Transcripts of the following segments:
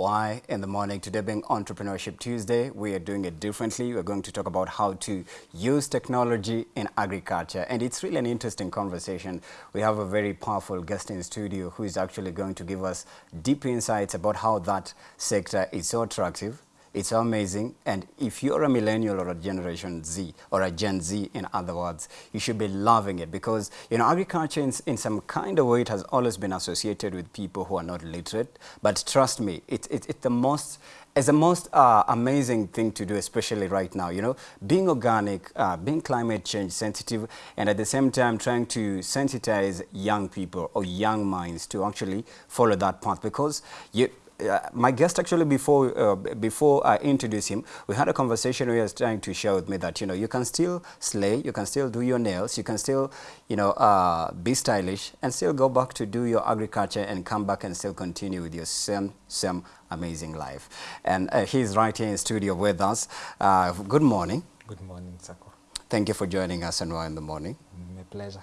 Why in the morning? Today being Entrepreneurship Tuesday, we are doing it differently. We're going to talk about how to use technology in agriculture. And it's really an interesting conversation. We have a very powerful guest in studio who is actually going to give us deep insights about how that sector is so attractive, it's amazing. And if you're a millennial or a Generation Z or a Gen Z, in other words, you should be loving it because, you know, agriculture in, in some kind of way, it has always been associated with people who are not literate. But trust me, it, it, it's the most it's the most uh, amazing thing to do, especially right now. You know, being organic, uh, being climate change sensitive, and at the same time trying to sensitize young people or young minds to actually follow that path because you, uh, my guest actually before uh, before I introduce him, we had a conversation where he was trying to share with me that you know you can still slay, you can still do your nails, you can still you know uh, be stylish, and still go back to do your agriculture and come back and still continue with your same same amazing life. And uh, he's right here in studio with us. Uh, good morning. Good morning, Sako. Thank you for joining us and well in the morning. My pleasure.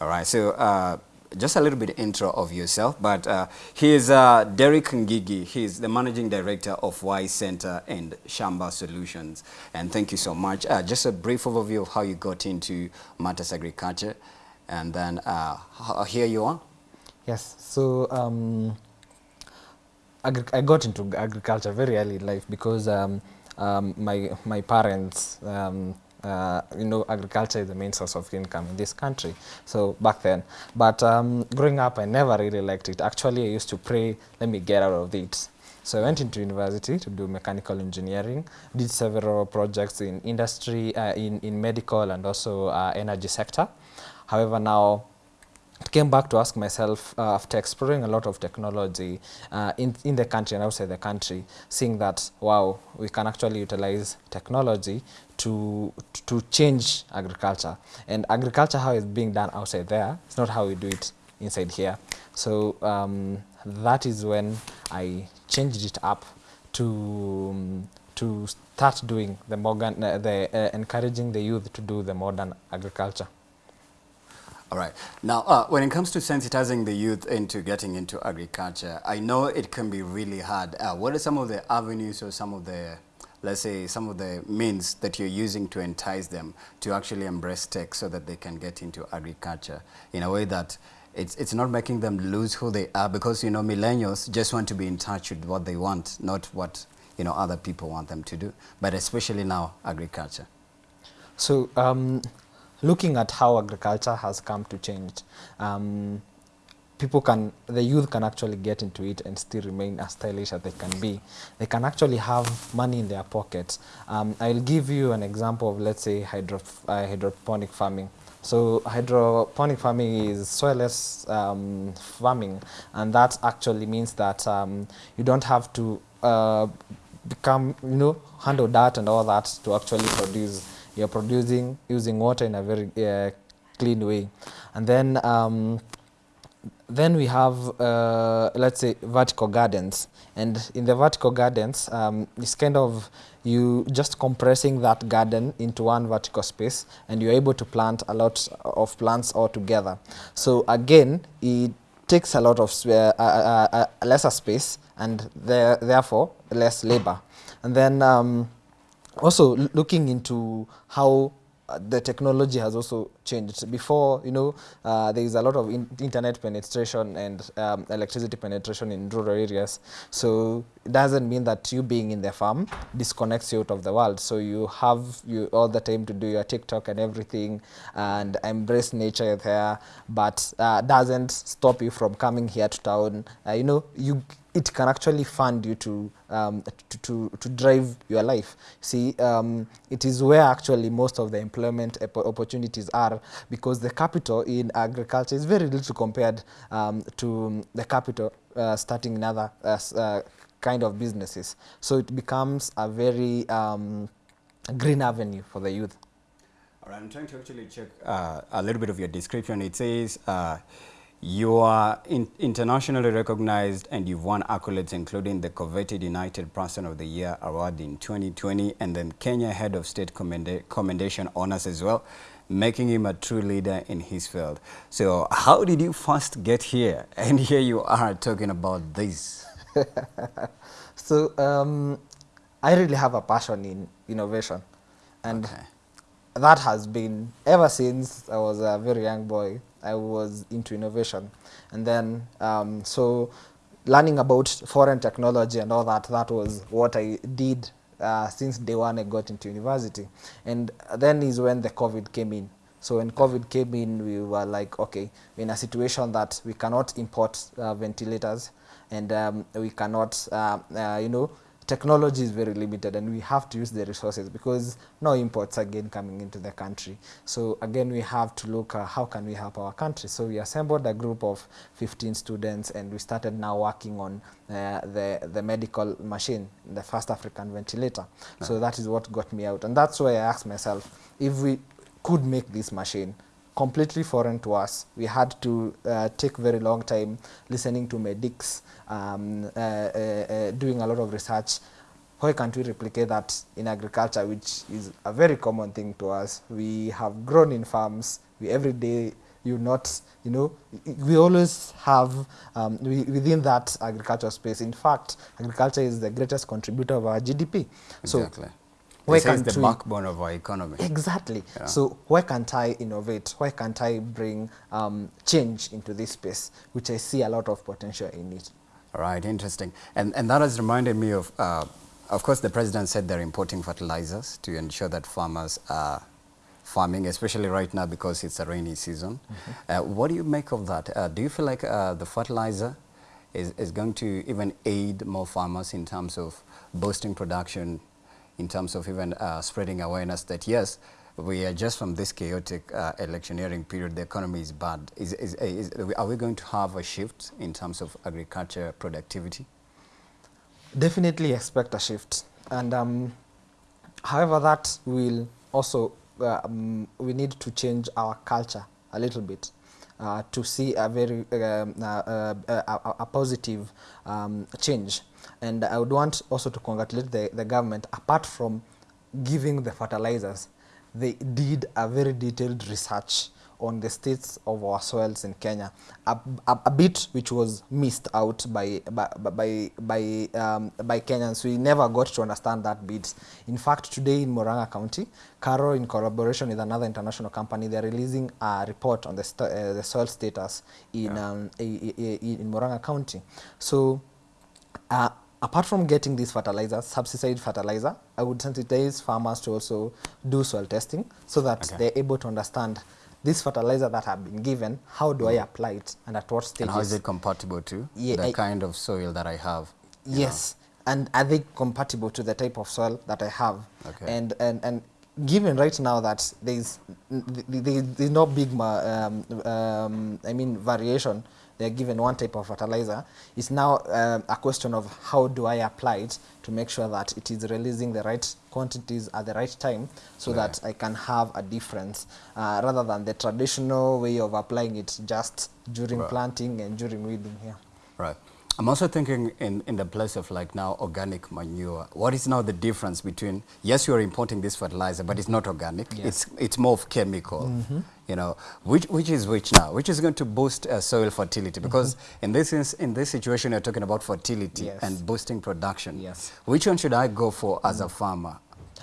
All right, so uh, just a little bit intro of yourself, but uh, he is uh, Derek Ngigi. He's the managing director of Y Center and Shamba Solutions. And thank you so much. Uh, just a brief overview of how you got into matters agriculture, and then uh, here you are. Yes, so um, I got into agriculture very early in life because um, um, my my parents um, uh, you know, agriculture is the main source of income in this country. So back then, but um, growing up, I never really liked it. Actually, I used to pray, let me get out of it. So I went into university to do mechanical engineering, did several projects in industry, uh, in, in medical and also uh, energy sector. However, now came back to ask myself uh, after exploring a lot of technology uh, in, in the country and outside the country, seeing that, wow, we can actually utilize technology to, to change agriculture. And agriculture, how it's being done outside there, it's not how we do it inside here. So um, that is when I changed it up to, um, to start doing the, modern, uh, the encouraging the youth to do the modern agriculture. All right. Now, uh, when it comes to sensitizing the youth into getting into agriculture, I know it can be really hard. Uh, what are some of the avenues or some of the, let's say, some of the means that you're using to entice them to actually embrace tech so that they can get into agriculture in a way that it's, it's not making them lose who they are because, you know, millennials just want to be in touch with what they want, not what, you know, other people want them to do, but especially now agriculture. So um, looking at how agriculture has come to change, um, people can, the youth can actually get into it and still remain as stylish as they can be. They can actually have money in their pockets. Um, I'll give you an example of, let's say, hydro, uh, hydroponic farming. So hydroponic farming is soilless um, farming, and that actually means that um, you don't have to uh, become, you know, handle that and all that to actually produce you're producing using water in a very uh, clean way. And then um, then we have, uh, let's say, vertical gardens. And in the vertical gardens, um, it's kind of you just compressing that garden into one vertical space and you're able to plant a lot of plants all together. So again, it takes a lot of uh, uh, lesser space and there, therefore less labor. And then um, also looking into how uh, the technology has also changed. Before, you know, uh, there is a lot of in internet penetration and um, electricity penetration in rural areas. So it doesn't mean that you being in the farm disconnects you out of the world. So you have you all the time to do your TikTok and everything and embrace nature there, but uh, doesn't stop you from coming here to town. Uh, you know, you it can actually fund you to, um, to, to, to, drive your life. See, um, it is where actually most of the employment opportunities are because the capital in agriculture is very little compared um, to the capital uh, starting in other uh, uh, kind of businesses. So it becomes a very um, green avenue for the youth. All right, I'm trying to actually check uh, a little bit of your description. It says uh, you are in internationally recognized and you've won accolades including the coveted United Person of the Year award in 2020 and then Kenya Head of State Commenda Commendation honors as well, making him a true leader in his field. So how did you first get here? And here you are talking about this. so um, I really have a passion in innovation, and Okay. that has been ever since I was a very young boy. I was into innovation, and then um, so learning about foreign technology and all that. That was what I did uh, since day one. I got into university, and then is when the COVID came in. So when COVID came in, we were like, okay, in a situation that we cannot import uh, ventilators, and um, we cannot, uh, uh, you know, technology is very limited and we have to use the resources because no imports again coming into the country. So again, we have to look uh, how can we help our country. So we assembled a group of 15 students and we started now working on uh, the, the medical machine, the first African ventilator. So that is what got me out. And that's why I asked myself, if we could make this machine, completely foreign to us. We had to uh, take very long time listening to medics, um, uh, uh, uh, doing a lot of research. Why can't we replicate that in agriculture, which is a very common thing to us? We have grown in farms. We every day, you not, you know, we always have um, we, within that agriculture space. In fact, agriculture is the greatest contributor of our GDP. Exactly. Why This can't the we- backbone of our economy. Exactly. Yeah. So why can't I innovate? Why can't I bring um, change into this space, which I see a lot of potential in it? All right, interesting. And, and that has reminded me of, uh, of course, the president said they're importing fertilizers to ensure that farmers are farming, especially right now because it's a rainy season. Uh, what do you make of that? Uh, do you feel like uh, the fertilizer is, is going to even aid more farmers in terms of boosting production, in terms of even uh, spreading awareness that yes, we are just from this chaotic uh, electioneering period, the economy is bad. Is, is, is, are we going to have a shift in terms of agriculture productivity? Definitely expect a shift. And um, however, that will also, uh, um, we need to change our culture a little bit. Uh, to see a very um, uh, uh, a, a, positive um, change, and I would want also to congratulate the, the government. Apart from giving the fertilizers, they did a very detailed research on the states of our soils in Kenya, a, a, a bit which was missed out by by by by, um, by Kenyans. We never got to understand that bit. In fact, today in Murang'a County, Caro, in collaboration with another international company, they're releasing a report on the uh, the soil status in Yeah. um, in Murang'a County. So. Uh, apart from getting these fertilizers, subsidized fertilizer, I would sensitize farmers to also do soil testing so that Okay. they're able to understand this fertilizer that I've been given, how do I apply it and at what And stages? how is it compatible to Yeah, the I- kind of soil that I have? you know? Yes, and are they compatible to the type of soil that I have? Okay. And and and given right now that there's n- th- th- there's no big um, um, I mean variation. They're given one type of fertilizer. It's now um, a question of how do I apply it to make sure that it is releasing the right quantities at the right time, so Yeah. that I can have a difference uh, rather than the traditional way of applying it just during Right. planting and during weeding. Yeah. Right. I'm also thinking in, in the place of like now organic manure. What is now the difference between, yes, you're importing this fertilizer, but it's not organic. Yes. It's, it's more of chemical. You know, which, which is which now? Which is going to boost uh, soil fertility? Because in, this in this situation, you're talking about fertility Yes. and boosting production. Yes. Which one should I go for as a farmer?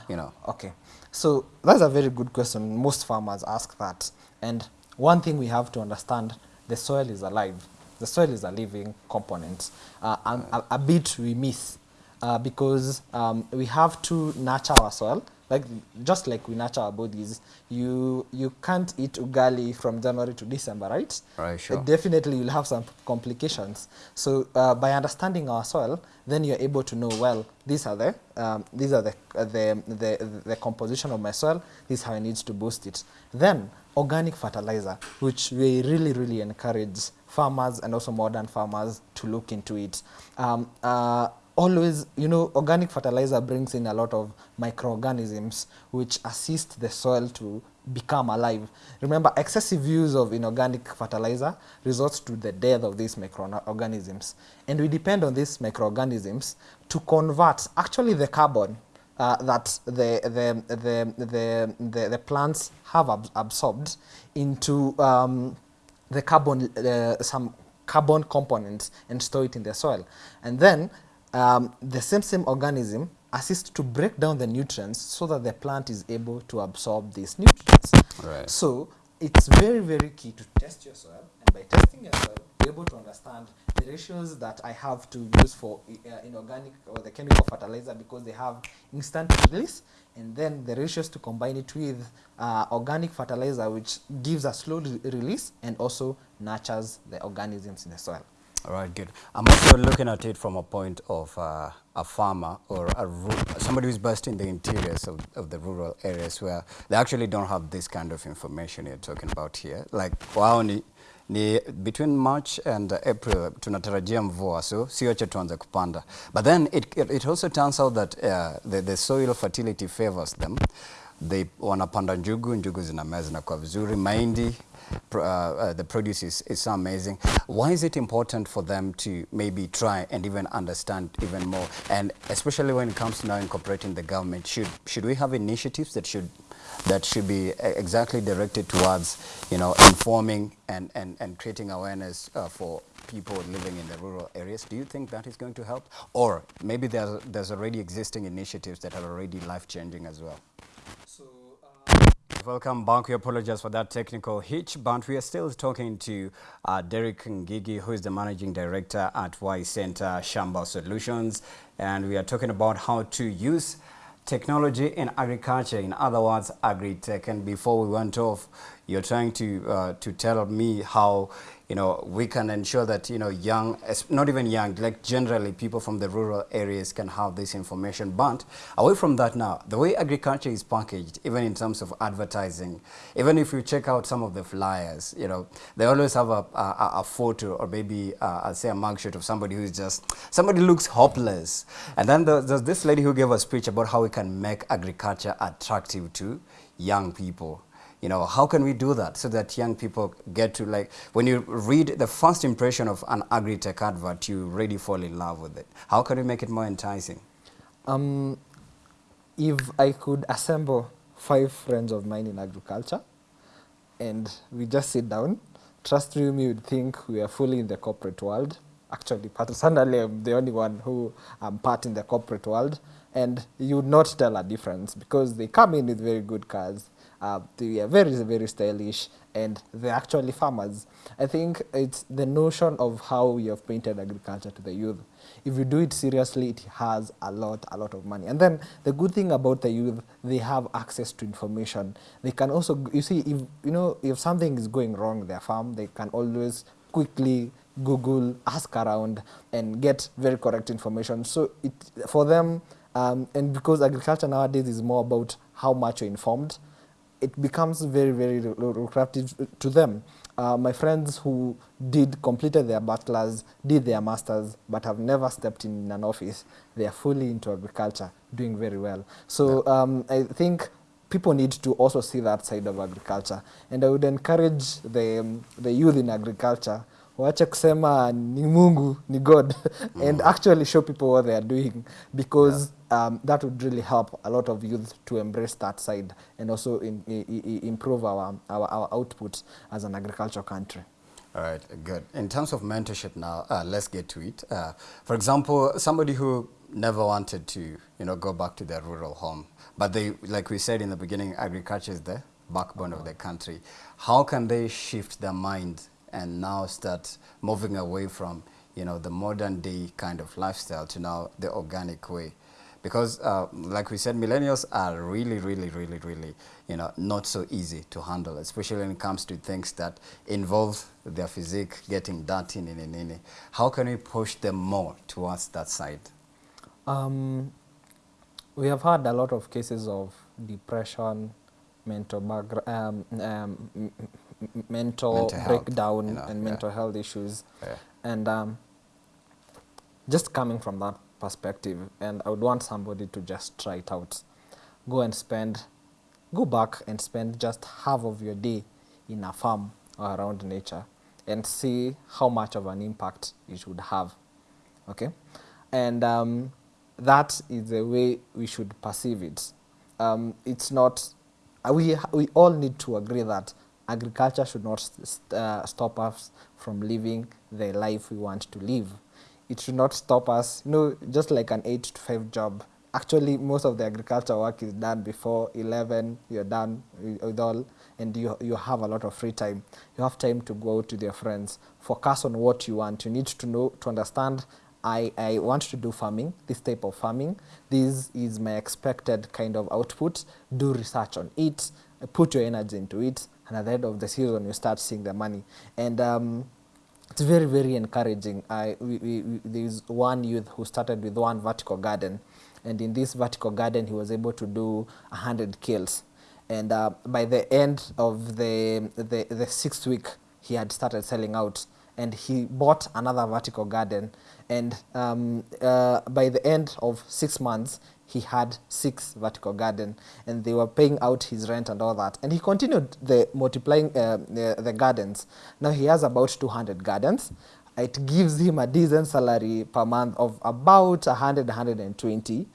You know, Okay, so that's a very good question. Most farmers ask that. And one thing we have to understand, the soil is alive. The soil is a living component. Uh, and a, a bit we miss uh, because um, we have to nurture our soil. Like just like we nurture our bodies, you you can't eat ugali from January to December, right? Right, sure. Uh, definitely you'll have some complications. So uh, by understanding our soil, then you're able to know well these are the um, these are the, the the the composition of my soil. This is how I need to boost it. Then organic fertilizer, which we really really encourage farmers and also modern farmers to look into it. Um, uh, always, you know, organic fertilizer brings in a lot of microorganisms which assist the soil to become alive. Remember, excessive use of inorganic fertilizer results to the death of these microorganisms. And we depend on these microorganisms to convert actually the carbon uh, that the, the, the, the, the, the plants have ab absorbed into um, the carbon, uh, some carbon components and store it in the soil. And then um, the same same organism assists to break down the nutrients so that the plant is able to absorb these nutrients. Right. So it's very, very key to test your soil. And by testing your soil, be able to understand the ratios that I have to use for uh, inorganic or the chemical fertilizer because they have instant release. And then the ratios to combine it with uh, organic fertilizer, which gives a slow re release and also nurtures the organisms in the soil. All right, good. I'm also looking at it from a point of uh, a farmer or a somebody who's based in the interiors of, of the rural areas where they actually don't have this kind of information you're talking about here. Like, wao ni, between March and April tunatarajia mvua, so sio tuanze kupanda. But then it, it, also turns out that uh, the, the soil fertility favors them. They wanapanda njugu, njugu zinamea zinakuwa vizuri, uh, uh, the produce is, is so amazing. Why is it important for them to maybe try and even understand even more? And especially when it comes to now incorporating the government, should, should we have initiatives that should that should be exactly directed towards, you know, informing and, and, and creating awareness uh, for people living in the rural areas. Do you think that is going to help? Or maybe there's, there's already existing initiatives that are already life-changing as well? So, welcome back. We apologize for that technical hitch, but we are still talking to uh, Derek Ngigi, who is the managing director at Y Center Shamba Solutions, and we are talking about how to use technology in agriculture, in other words, agri-tech. And before we went off, you're trying to uh, to tell me how you know, we can ensure that, you know, young, not even young, like generally people from the rural areas can have this information. But away from that now, the way agriculture is packaged, even in terms of advertising, even if you check out some of the flyers, you know, they always have a, a, a photo or maybe, uh, I'll say a mugshot of somebody who's just, somebody looks hopeless. And then there's this lady who gave a speech about how we can make agriculture attractive to young people. You know, how can we do that so that young people get to like, when you read the first impression of an agri-tech advert, you really fall in love with it. How can we make it more enticing? Um, if I could assemble five friends of mine in agriculture and we just sit down, trust me, you would think we are fully in the corporate world. Actually, personally, I'm the only one who am part in the corporate world and you would not tell a difference because they come in with very good cars uh, they are very, very stylish and they're actually farmers. I think it's the notion of how you have painted agriculture to the youth. If you do it seriously, it has a lot, a lot of money. And then the good thing about the youth, they have access to information. They can also, you see, if, you know, if something is going wrong in their farm, they can always quickly Google, ask around, and get very correct information. So it, for them, um, and because agriculture nowadays is more about how much you're informed, it becomes very, very lucrative to them. Uh, my friends who did completed their bachelor's, did their master's, but have never stepped in an office, they are fully into agriculture, doing very well. So um, I think people need to also see that side of agriculture. And I would encourage the, um, the youth in agriculture wache kusema ni Mungu, ni God, mm. and actually show people what they are doing because yeah. um, that would really help a lot of youth to embrace that side and also in, in, improve our, our, our output as an agricultural country. All right, good. In terms of mentorship now, uh, let's get to it. Uh, for example, somebody who never wanted to, you know, go back to their rural home, but they, like we said in the beginning, agriculture is the backbone of the country. How can they shift their mind and now start moving away from you know the modern day kind of lifestyle to now the organic way because uh, like we said millennials are really really really really you know not so easy to handle especially when it comes to things that involve their physique getting dirty nini, nini. how can we push them more towards that side um, we have had a lot of cases of depression mental um, um, mental, mental breakdown you know, and mental yeah. health issues. Yeah. And um, just coming from that perspective, and I would want somebody to just try it out. Go and spend, go back and spend just half of your day in a farm or around nature and see how much of an impact it would have. Okay? And um, that is the way we should perceive it. Um, it's not, we, we all need to agree that agriculture should not st uh, stop us from living the life we want to live. It should not stop us, you know, just like an 8 to 5 job. Actually, most of the agriculture work is done before 11, you're done with all, and you, you have a lot of free time. You have time to go with your friends, focus on what you want. You need to know, to understand I, I want to do farming, this type of farming. This is my expected kind of output. Do research on it, put your energy into it, and at the end of the season, you start seeing the money. And um, it's very, very encouraging. I, we, we, we, there's one youth who started with one vertical garden, and in this vertical garden, he was able to do 100 kills. And uh, by the end of the, the, the sixth week, he had started selling out and he bought another vertical garden and um, uh, by the end of six months he had six vertical garden and they were paying out his rent and all that. And he continued the multiplying uh, the, the gardens. Now he has about 200 gardens. It gives him a decent salary per month of about 100 120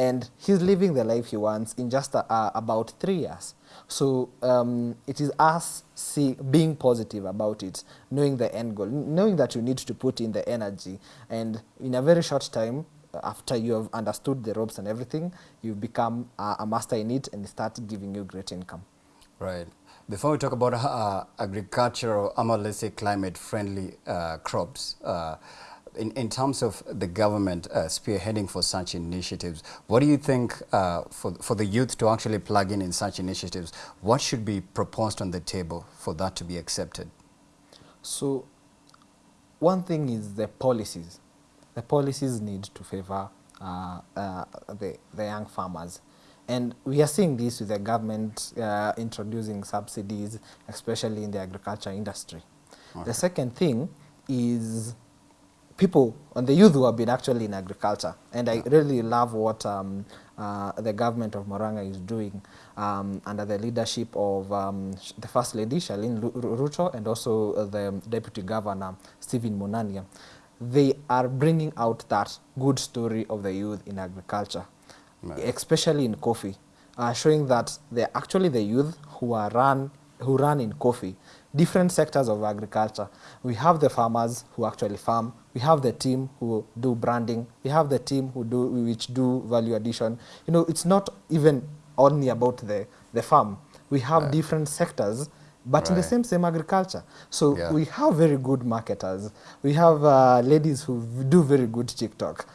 and he's living the life he wants in just uh, uh, about three years. So um, it is us see, being positive about it, knowing the end goal, knowing that you need to put in the energy, and in a very short time, after you have understood the ropes and everything, you become uh, a master in it and start giving you great income. Right. Before we talk about uh, agricultural, or let's say climate-friendly uh, crops, uh, in, in terms of the government uh, spearheading for such initiatives, what do you think uh, for, for the youth to actually plug in in such initiatives, what should be proposed on the table for that to be accepted? So one thing is the policies. The policies need to favor uh, uh, the, the young farmers. And we are seeing this with the government uh, introducing subsidies, especially in the agriculture industry. Okay. The second thing is people and the youth who have been actually in agriculture. And I really love what um, uh, the government of Murang'a is doing um, under the leadership of um, the First Lady, Charlene Ru- Ru- Ruto, and also uh, the Deputy Governor, Stephen Munania. They are bringing out that good story of the youth in agriculture, especially in coffee, uh, showing that they're actually the youth who are run who run in coffee, different sectors of agriculture. We have the farmers who actually farm. We have the team who do branding. We have the team who do which do value addition. You know, it's not even only about the the farm. We have different sectors. But right. in the same same agriculture, so Yeah. we have very good marketers. We have uh, ladies who do very good TikTok,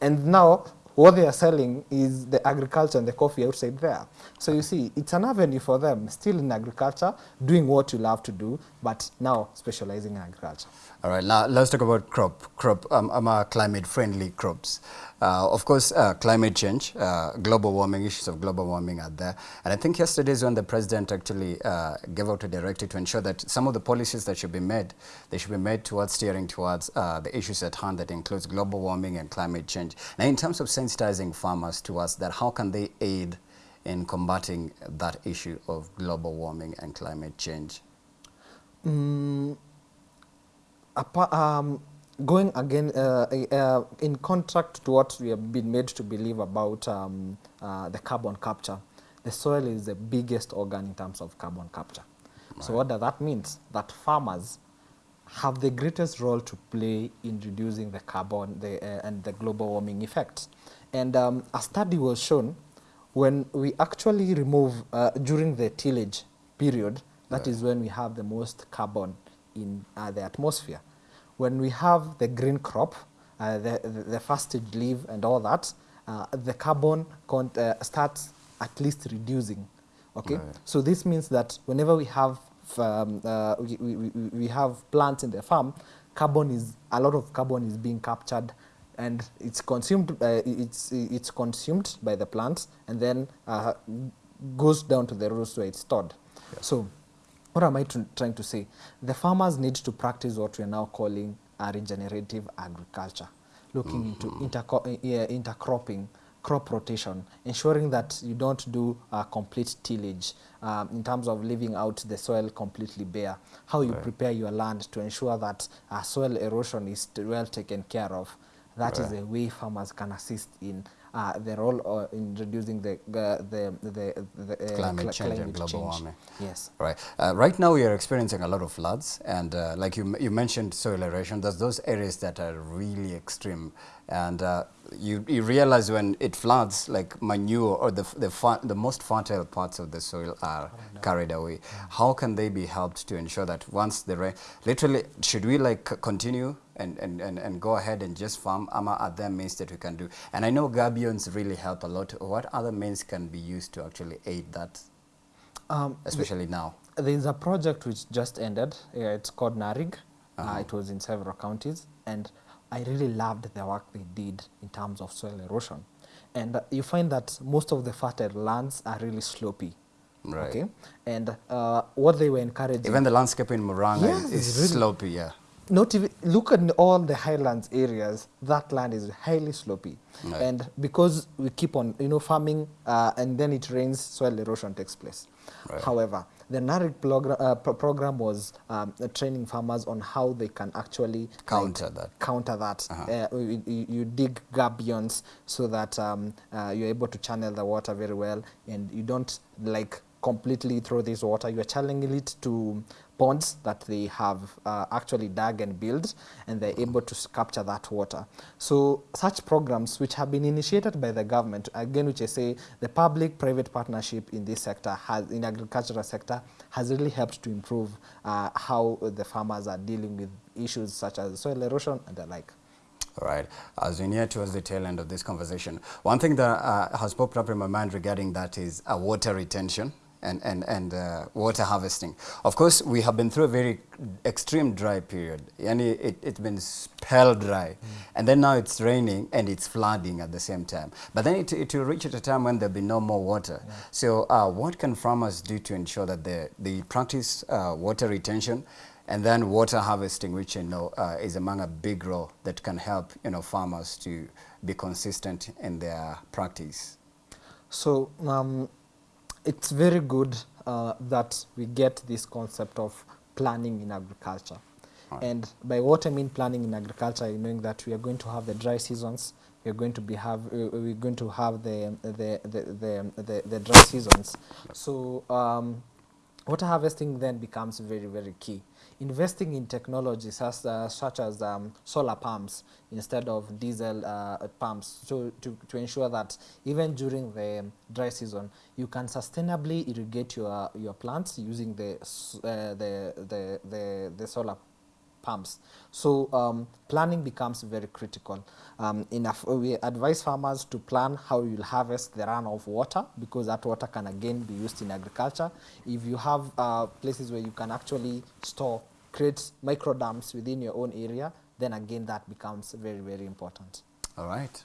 and now what they are selling is the agriculture and the coffee outside there. So you see, it's an avenue for them, still in agriculture, doing what you love to do, but now specializing in agriculture. All right, now let's talk about crop, crop, um, um, uh, climate-friendly crops. Uh, of course, uh, climate change, uh, global warming, issues of global warming are there. And I think yesterday is when the president actually uh, gave out a directive to ensure that some of the policies that should be made, they should be made towards steering towards uh, the issues at hand that includes global warming and climate change. Now, in terms of sensitizing farmers towards that, how can they aid in combating that issue of global warming and climate change? Mm, um, going again uh, uh, in contract to what we have been made to believe about um, uh, the carbon capture, the soil is the biggest organ in terms of carbon capture. So what does that mean? That farmers have the greatest role to play in reducing the carbon the, uh, and the global warming effects. And um, a study was shown when we actually remove, uh, during the tillage period, that is when we have the most carbon in uh, the atmosphere. When we have the green crop, uh, the, the, the first stage leaf and all that, uh, the carbon uh, starts at least reducing. Okay, Right. so this means that whenever we have um, uh, we, we, we- have plants in the farm, carbon is a lot of carbon is being captured, and it's consumed. Uh, it's it's consumed by the plants, and then uh, goes down to the roots where it's stored. So, what am I trying to say? The farmers need to practice what we are now calling a regenerative agriculture, looking mm -hmm. into interco- uh, yeah, intercropping, crop rotation, ensuring that you don't do a complete tillage um, in terms of leaving out the soil completely bare, how you Right. prepare your land to ensure that uh, soil erosion is well taken care of. That right. is a way farmers can assist in uh, the role in reducing the the the, the, uh, Climate cli- change and global change. warming. Yes. Right. Uh, right now, we are experiencing a lot of floods, and uh, like you, you mentioned soil erosion, there's those areas that are really extreme. And uh, you, you realize when it floods, like manure or the, the, the most fertile parts of the soil are carried away. How can they be helped to ensure that once the rain, literally, should we like continue and, and, and, and go ahead and just farm? Ama are there means that we can do? And I know gabions really help a lot. What other means can be used to actually aid that, Um, especially now? There's a project which just ended. Uh, it's called NARIG. uh Uh-huh. it was in several counties, and I really loved the work they did in terms of soil erosion. And uh, you find that most of the fertile lands are really slopey. Right. Okay, and uh, what they were encouraging. Even the landscape in Muranga Yes, is, is really- slopey, yeah. Not even look at all the highlands areas that land is highly slopey Right. and because we keep on you know farming uh, and then it rains soil erosion takes place Right. however the NARIG program, uh, program was um, uh, training farmers on how they can actually like, Counter that. counter that Uh-huh. uh, you, you- you dig gabions so that um, uh, you're able to channel the water very well and you don't like completely throw this water you're channeling it to ponds that they have uh, actually dug and built and they're able to capture that water. So such programs which have been initiated by the government again which i say the public private partnership in this sector has in agricultural sector has really helped to improve uh, how the farmers are dealing with issues such as soil erosion and the like. All right. As we near towards the tail end of this conversation, one thing that uh, has popped up in my mind regarding that is uh, water retention and, and, and uh, water harvesting. Of course, we have been through a very extreme dry period. Yani it, it's been spell dry. And then now it's raining and it's flooding at the same time. But then it, it will reach at a time when there'll be no more water. So uh, what can farmers do to ensure that they, they practice uh, water retention and then water harvesting, which you know uh, is among a big role that can help you know farmers to be consistent in their practice. So um, it's very good uh, that we get this concept of planning in agriculture. Right. And by what I mean planning in agriculture, you knowing that we are going to have the dry seasons, we are going to be have uh, we're going to have the the the the, the, the dry seasons. So um, water harvesting then becomes very very key. Investing in technologies as, uh, such as um, solar pumps instead of diesel uh, pumps so to, to ensure that even during the dry season you can sustainably irrigate your, your plants using the, uh, the, the, the, the solar pumps. So um, planning becomes very critical. Um, we advise farmers to plan how you'll harvest the runoff water because that water can again be used in agriculture. If you have uh, places where you can actually store, create micro dams within your own area, then again that becomes very, very important. All right,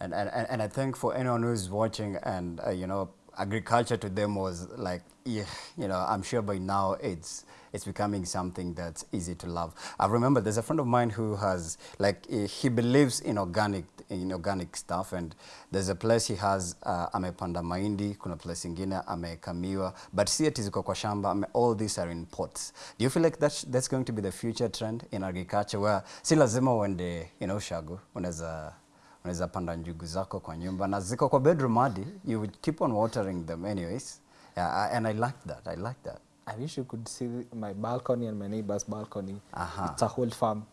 and and, and and I think for anyone who's watching and uh, you know agriculture to them was like you know I'm sure by now it's it's becoming something that's easy to love. I remember there's a friend of mine who has like eh, he believes in organic in organic stuff and there's a place he has uh, amepanda maindi kuna place ingine ameweka miwa, but it ziko kwa shamba, ame, all these are in pots. Do you feel like that's, that's going to be the future trend in agriculture where si lazima uende you know shago unaweza unaweza panda njugu zako kwa nyumba na ziko kwa bedroom hadi you would keep on watering them anyways yeah, and I like that I like that I wish you could see my balcony and my neighbor's balcony. Aha. It's a whole farm.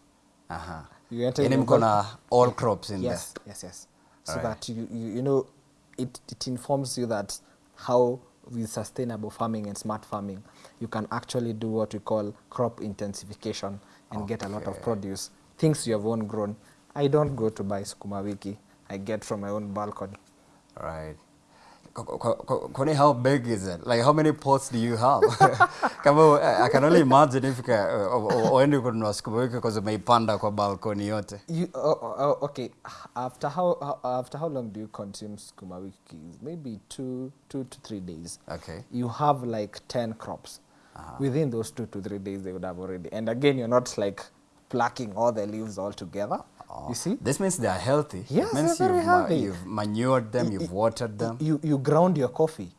Aha. You enter mko na all crops in yes, there yes, yes. So right. that you, you, you know, it, it informs you that how with sustainable farming and smart farming, you can actually do what we call crop intensification and okay. get a lot of produce. Things you have own grown. I don't go to buy sukuma wiki. I get from my own balcony. right Ko- ko- ko- how big is it? Like how many pots do you have? Kama uh, I can only imagine if ka- uh, uh, uende kununua sukuma wiki because umeipanda kwa balkoni yote. You oh, oh, okay? After how how- after how long do you consume sukuma wiki? Maybe two two to three days. Okay. you have like 10 crops. Within those two to three days, they would have already. And again, you're not like plucking all the leaves all together. You see? This means they are healthy. Yes, they're very healthy. you've manured them, you've watered them. You, you ground your coffee.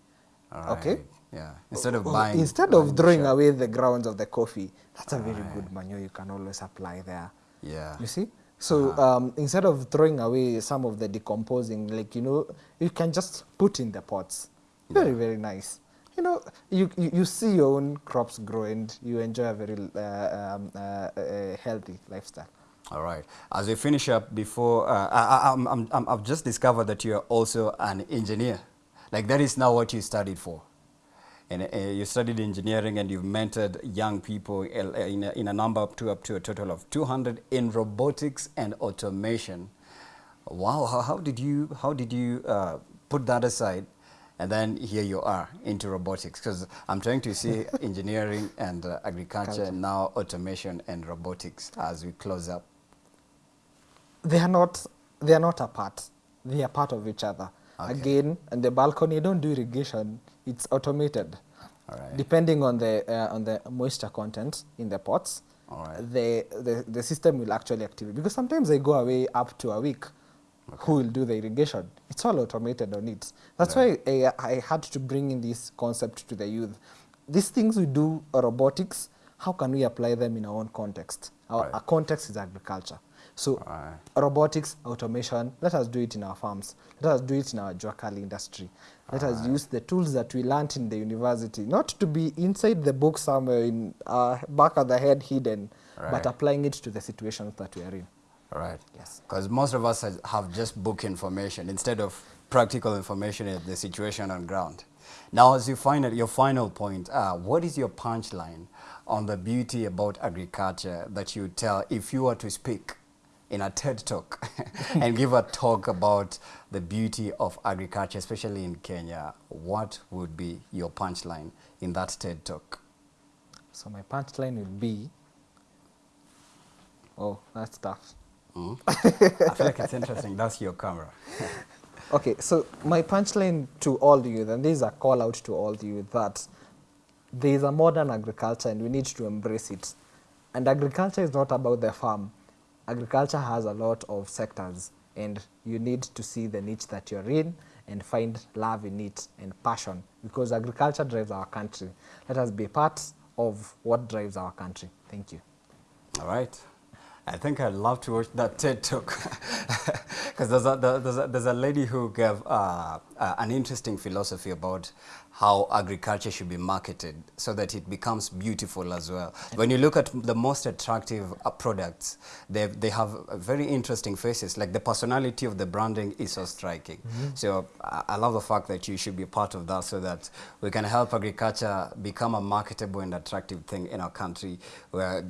All okay. Yeah. Instead of Oh, buying. Instead of the throwing shop. away the grounds of the coffee, that's a very good manure you can always apply there. Yeah. You see? So um, instead of throwing away some of the decomposing, like you know, you can just put in the pots. Very very nice. You know, you, you, you see your own crops grow and you enjoy a very uh, um, uh, uh, healthy lifestyle. All right. As we finish up, before uh, I, I'm, I'm, I'm, I've just discovered that you're also an engineer. Like that is now what you studied for. And uh, you studied engineering and you've mentored young people in a, in a number up to up to a total of 200 in robotics and automation. Wow, how, how did you how did you uh, put that aside and then here you are into robotics because I'm trying to see engineering and uh, agriculture and now automation and robotics as we close up. They are not they are not apart. They are part of each other. Okay. Again, and the balcony, you don't do irrigation. It's automated. Depending on the uh, on the moisture content in the pots, the, the the system will actually activate because sometimes they go away up to a week. Okay. Who will do the irrigation? It's all automated on it. That's right. why I, I had to bring in this concept to the youth. These things we do robotics. How can we apply them in our own context? Our, right. our context is agriculture. So right. robotics, automation, let us do it in our farms. Let us do it in our Juakali industry. Let us use the tools that we learned in the university, not to be inside the book somewhere in uh, back of the head hidden, right. but applying it to the situations that we are in. Right. Yes. Because most of us have just book information instead of practical information in the situation on ground. Now, as you find it, your final point, uh, what is your punchline on the beauty about agriculture that you tell if you were to speak in a TED talk and give a talk about the beauty of agriculture, especially in Kenya, what would be your punchline in that TED talk? So my punchline would be, oh, that's tough. Mm. I feel like it's interesting. That's your camera. okay, so my punchline to all the youth, and this is a call out to all youth, that there is a modern agriculture and we need to embrace it. And agriculture is not about the farm agriculture has a lot of sectors and you need to see the niche that you're in and find love in it and passion because agriculture drives our country. Let us be part of what drives our country. Thank you. All right. I think I'd love to watch that TED Talk because there's a, there's, there's a lady who gave uh, uh, an interesting philosophy about how agriculture should be marketed so that it becomes beautiful as well. When you look at the most attractive uh, products, they, they have very interesting faces, like the personality of the branding is so striking. Mm -hmm. So I, I love the fact that you should be part of that so that we can help agriculture become a marketable and attractive thing in our country. Where,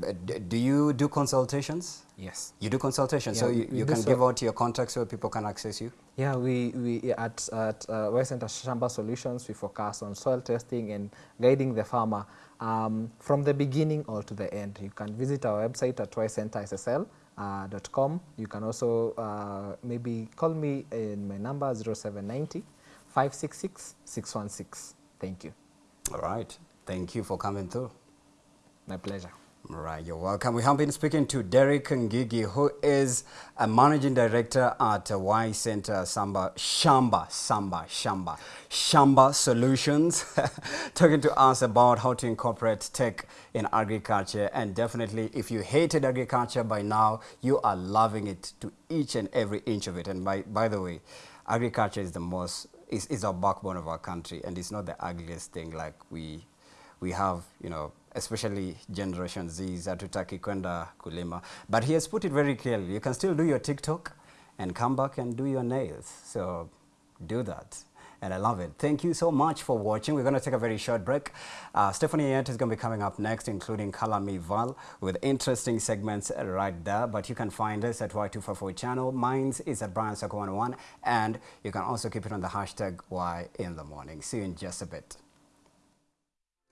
do you do consultations? Yes. You do consultations, yeah, so you, you can so. give out your contacts so people can access you? Yeah, we, we at, at uh, West Center Shamba Solutions, we focus on soil testing and guiding the farmer um, from the beginning or to the end. You can visit our website at ycenterssl.com. Uh, you can also uh, maybe call me in my number 0790 566 616. Thank you. All right. Thank you for coming through. My pleasure. Right, you're welcome. We have been speaking to Derek Ngigi, who is a managing director at Y Center Samba, Shamba, Samba, Shamba, Shamba Solutions, talking to us about how to incorporate tech in agriculture. And definitely, if you hated agriculture by now, you are loving it to each and every inch of it. And by, by the way, agriculture is the most, is, is our backbone of our country, and it's not the ugliest thing like we, we have, you know, especially Generation Z, hatutaki kwenda kulima. But he has put it very clearly. You can still do your TikTok and come back and do your nails. So do that. And I love it. Thank you so much for watching. We're going to take a very short break. Uh, Stephanie Yent is going to be coming up next, including Kalami Val, with interesting segments right there. But you can find us at Y244 channel. Mine's is at Brian Sako 101. And you can also keep it on the hashtag Y in the morning. See you in just a bit.